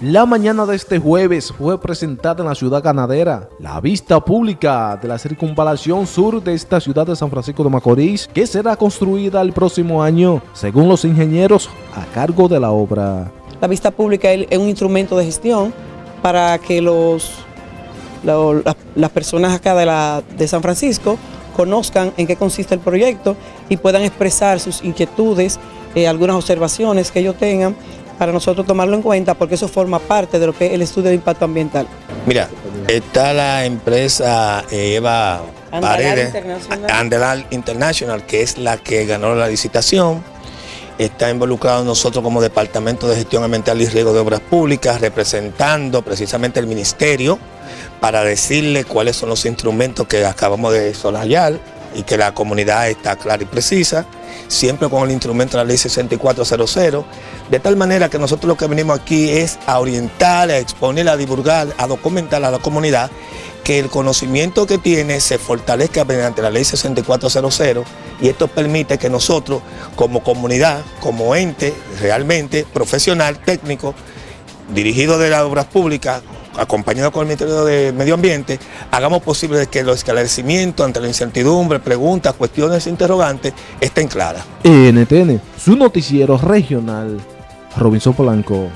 La mañana de este jueves fue presentada en la ciudad ganadera la vista pública de la circunvalación sur de esta ciudad de San Francisco de Macorís que será construida el próximo año según los ingenieros a cargo de la obra. La vista pública es un instrumento de gestión para que los, las personas acá de, la, de San Francisco conozcan en qué consiste el proyecto y puedan expresar sus inquietudes, eh, algunas observaciones que ellos tengan para nosotros tomarlo en cuenta porque eso forma parte de lo que es el estudio de impacto ambiental. Mira, está la empresa eh, Eva Paredes, International. International, que es la que ganó la licitación. Está involucrado nosotros como Departamento de Gestión Ambiental y Riego de Obras Públicas, representando precisamente el Ministerio para decirle cuáles son los instrumentos que acabamos de solayar y que la comunidad está clara y precisa, siempre con el instrumento de la ley 6400, de tal manera que nosotros lo que venimos aquí es a orientar, a exponer, a divulgar, a documentar a la comunidad que el conocimiento que tiene se fortalezca mediante la ley 6400 y esto permite que nosotros como comunidad, como ente realmente profesional, técnico, dirigido de las obras públicas, acompañado con el Ministerio de Medio Ambiente, hagamos posible que los esclarecimientos ante la incertidumbre, preguntas, cuestiones interrogantes estén claras. NTN, su noticiero regional, Robinson Polanco.